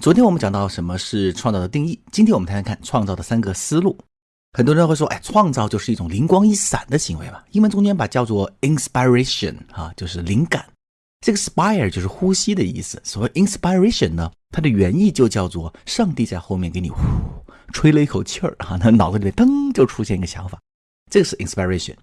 昨天我们讲到什么是创造的定义，今天我们谈谈看创造的三个思路。很多人会说，哎，创造就是一种灵光一闪的行为嘛。英文中间把叫做 inspiration 啊，就是灵感。这个 spire 就是呼吸的意思。所谓 inspiration 呢，它的原意就叫做上帝在后面给你呼吹了一口气儿啊，那脑子里面噔就出现一个想法，这个是 inspiration。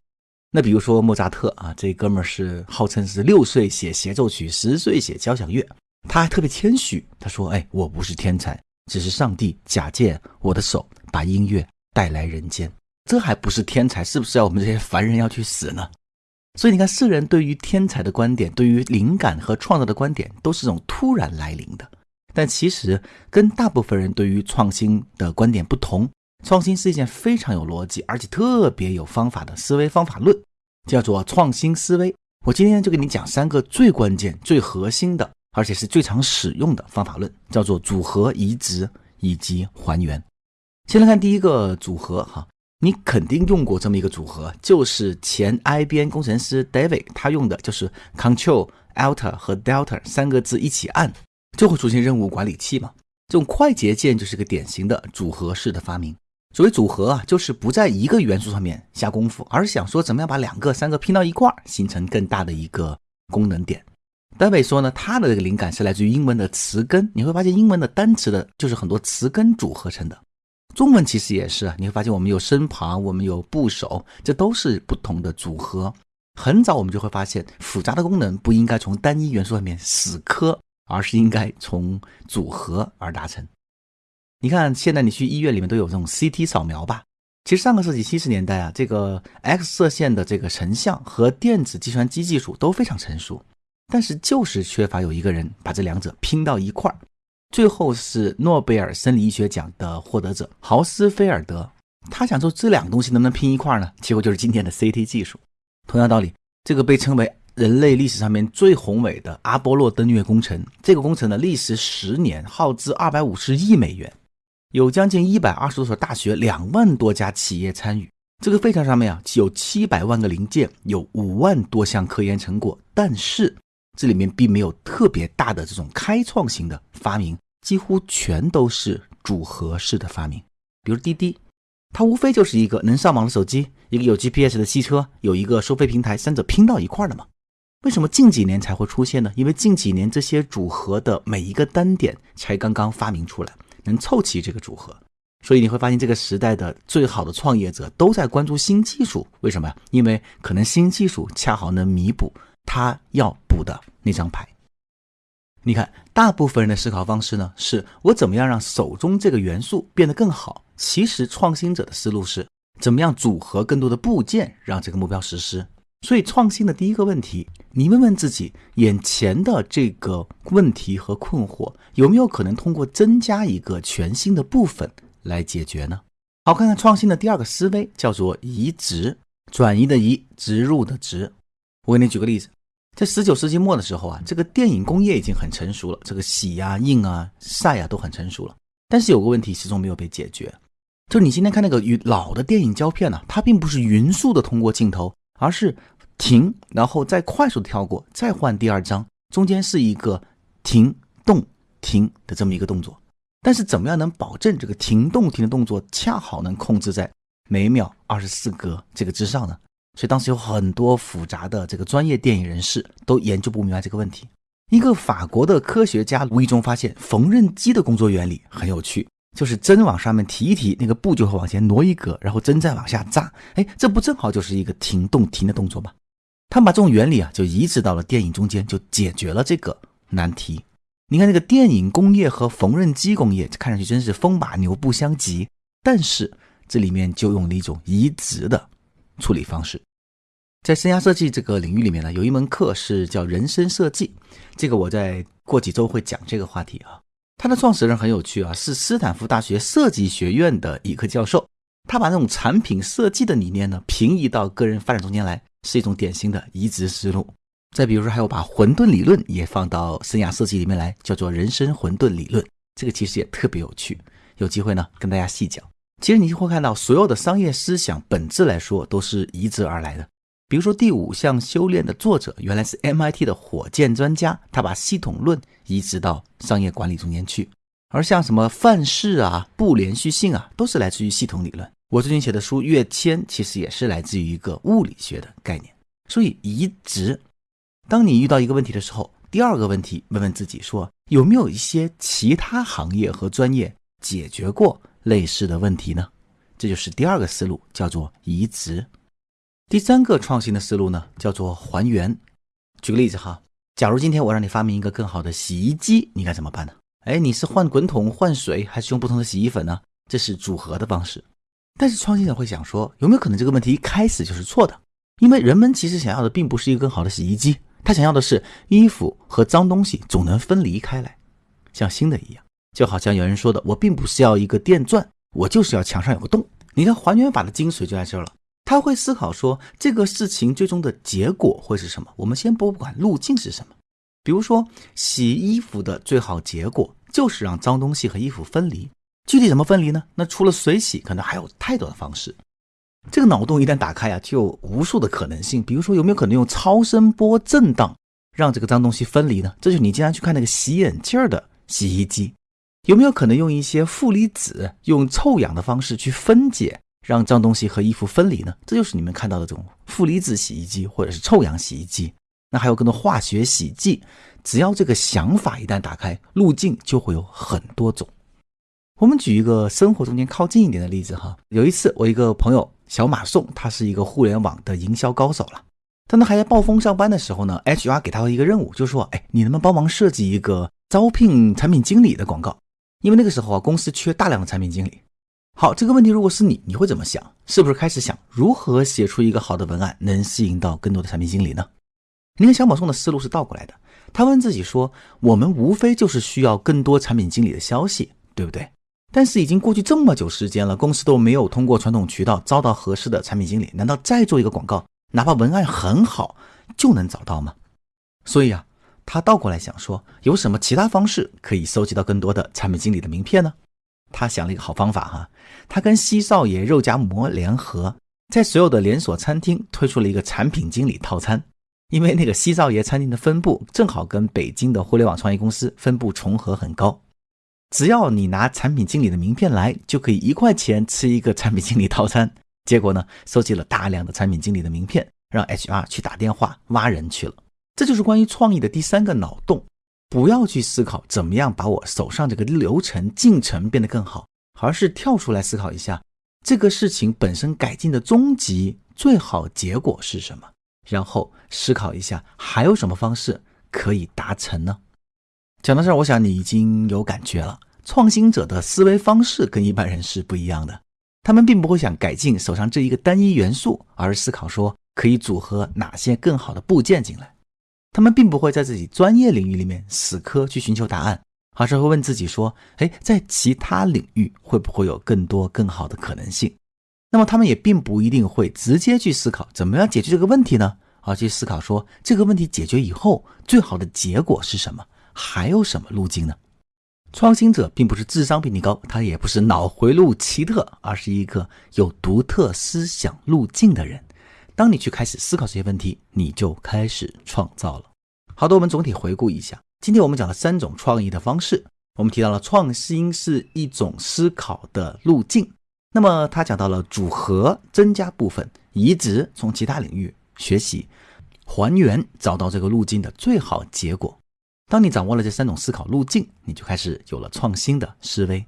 那比如说莫扎特啊，这哥们儿是号称是六岁写协奏曲，十岁写交响乐。他还特别谦虚，他说：“哎，我不是天才，只是上帝假借我的手把音乐带来人间。这还不是天才，是不是要我们这些凡人要去死呢？”所以你看，世人对于天才的观点，对于灵感和创造的观点，都是这种突然来临的。但其实跟大部分人对于创新的观点不同，创新是一件非常有逻辑，而且特别有方法的思维方法论，叫做创新思维。我今天就给你讲三个最关键、最核心的。而且是最常使用的方法论，叫做组合、移植以及还原。先来看第一个组合哈，你肯定用过这么一个组合，就是前 IBM 工程师 David 他用的就是 Control Alt 和 Delta 三个字一起按，就会出现任务管理器嘛。这种快捷键就是个典型的组合式的发明。所谓组合啊，就是不在一个元素上面下功夫，而是想说怎么样把两个、三个拼到一块儿，形成更大的一个功能点。戴维说呢，他的这个灵感是来自于英文的词根。你会发现，英文的单词的就是很多词根组合成的。中文其实也是啊，你会发现我们有身旁，我们有部首，这都是不同的组合。很早我们就会发现，复杂的功能不应该从单一元素上面死磕，而是应该从组合而达成。你看，现在你去医院里面都有这种 CT 扫描吧？其实上个世纪七十年代啊，这个 X 射线的这个成像和电子计算机技术都非常成熟。但是就是缺乏有一个人把这两者拼到一块儿，最后是诺贝尔生理医学奖的获得者豪斯菲尔德，他想说这两个东西能不能拼一块儿呢？结果就是今天的 CT 技术。同样道理，这个被称为人类历史上面最宏伟的阿波罗登月工程，这个工程呢历时十年，耗资二百五十亿美元，有将近一百二十多所大学、两万多家企业参与。这个飞船上面啊有七百万个零件，有五万多项科研成果，但是。这里面并没有特别大的这种开创性的发明，几乎全都是组合式的发明。比如滴滴，它无非就是一个能上网的手机，一个有 GPS 的汽车，有一个收费平台，三者拼到一块儿的嘛。为什么近几年才会出现呢？因为近几年这些组合的每一个单点才刚刚发明出来，能凑齐这个组合。所以你会发现，这个时代的最好的创业者都在关注新技术。为什么呀？因为可能新技术恰好能弥补。他要补的那张牌，你看，大部分人的思考方式呢，是我怎么样让手中这个元素变得更好。其实创新者的思路是怎么样组合更多的部件，让这个目标实施。所以，创新的第一个问题，你问问自己，眼前的这个问题和困惑，有没有可能通过增加一个全新的部分来解决呢？好，看看创新的第二个思维，叫做移植，转移的移，植入的植。我给你举个例子。在十九世纪末的时候啊，这个电影工业已经很成熟了，这个洗啊、印啊、晒啊都很成熟了。但是有个问题始终没有被解决，就是你今天看那个老的电影胶片呢，它并不是匀速的通过镜头，而是停，然后再快速的跳过，再换第二张，中间是一个停动停的这么一个动作。但是怎么样能保证这个停动停的动作恰好能控制在每秒二十四格这个之上呢？所以当时有很多复杂的这个专业电影人士都研究不明白这个问题。一个法国的科学家无意中发现缝纫机的工作原理很有趣，就是针往上面提一提，那个布就会往前挪一格，然后针再往下扎，哎，这不正好就是一个停动停的动作吗？他们把这种原理啊就移植到了电影中间，就解决了这个难题。你看那个电影工业和缝纫机工业看上去真是风马牛不相及，但是这里面就用了一种移植的处理方式。在生涯设计这个领域里面呢，有一门课是叫人生设计，这个我在过几周会讲这个话题啊。它的创始人很有趣啊，是斯坦福大学设计学院的一个教授，他把那种产品设计的理念呢平移到个人发展中间来，是一种典型的移植思路。再比如说，还有把混沌理论也放到生涯设计里面来，叫做人生混沌理论，这个其实也特别有趣。有机会呢跟大家细讲。其实你就会看到，所有的商业思想本质来说都是移植而来的。比如说，第五项修炼的作者原来是 MIT 的火箭专家，他把系统论移植到商业管理中间去。而像什么范式啊、不连续性啊，都是来自于系统理论。我最近写的书《跃迁》其实也是来自于一个物理学的概念。所以移植，当你遇到一个问题的时候，第二个问题问问自己说，有没有一些其他行业和专业解决过类似的问题呢？这就是第二个思路，叫做移植。第三个创新的思路呢，叫做还原。举个例子哈，假如今天我让你发明一个更好的洗衣机，你该怎么办呢？哎，你是换滚筒换水，还是用不同的洗衣粉呢？这是组合的方式。但是创新者会想说，有没有可能这个问题一开始就是错的？因为人们其实想要的并不是一个更好的洗衣机，他想要的是衣服和脏东西总能分离开来，像新的一样。就好像有人说的，我并不是要一个电钻，我就是要墙上有个洞。你的还原法的精髓就在这儿了。他会思考说，这个事情最终的结果会是什么？我们先不管路径是什么。比如说，洗衣服的最好结果就是让脏东西和衣服分离。具体怎么分离呢？那除了水洗，可能还有太多的方式。这个脑洞一旦打开啊，就有无数的可能性。比如说，有没有可能用超声波震荡让这个脏东西分离呢？这就是你经常去看那个洗眼镜的洗衣机。有没有可能用一些负离子，用臭氧的方式去分解，让脏东西和衣服分离呢？这就是你们看到的这种负离子洗衣机或者是臭氧洗衣机。那还有更多化学洗剂。只要这个想法一旦打开，路径就会有很多种。我们举一个生活中间靠近一点的例子哈。有一次，我一个朋友。小马宋，他是一个互联网的营销高手了。他还在暴风上班的时候呢，HR 给他一个任务，就说：“哎，你能不能帮忙设计一个招聘产品经理的广告？因为那个时候啊，公司缺大量的产品经理。”好，这个问题如果是你，你会怎么想？是不是开始想如何写出一个好的文案，能吸引到更多的产品经理呢？你看小马送的思路是倒过来的，他问自己说：“我们无非就是需要更多产品经理的消息，对不对？”但是已经过去这么久时间了，公司都没有通过传统渠道招到合适的产品经理，难道再做一个广告，哪怕文案很好，就能找到吗？所以啊，他倒过来想说，有什么其他方式可以收集到更多的产品经理的名片呢？他想了一个好方法哈，他跟西少爷肉夹馍联合，在所有的连锁餐厅推出了一个产品经理套餐，因为那个西少爷餐厅的分部正好跟北京的互联网创业公司分部重合很高。只要你拿产品经理的名片来，就可以一块钱吃一个产品经理套餐。结果呢，收集了大量的产品经理的名片，让 HR 去打电话挖人去了。这就是关于创意的第三个脑洞：不要去思考怎么样把我手上这个流程进程变得更好，而是跳出来思考一下这个事情本身改进的终极最好结果是什么，然后思考一下还有什么方式可以达成呢？讲到这儿，我想你已经有感觉了。创新者的思维方式跟一般人是不一样的，他们并不会想改进手上这一个单一元素，而是思考说可以组合哪些更好的部件进来。他们并不会在自己专业领域里面死磕去寻求答案，而是会问自己说：哎，在其他领域会不会有更多更好的可能性？那么他们也并不一定会直接去思考怎么样解决这个问题呢，而去思考说这个问题解决以后最好的结果是什么？还有什么路径呢？创新者并不是智商比你高，他也不是脑回路奇特，而是一个有独特思想路径的人。当你去开始思考这些问题，你就开始创造了。好的，我们总体回顾一下，今天我们讲了三种创意的方式。我们提到了创新是一种思考的路径，那么他讲到了组合、增加部分、移植，从其他领域学习、还原，找到这个路径的最好结果。当你掌握了这三种思考路径，你就开始有了创新的思维。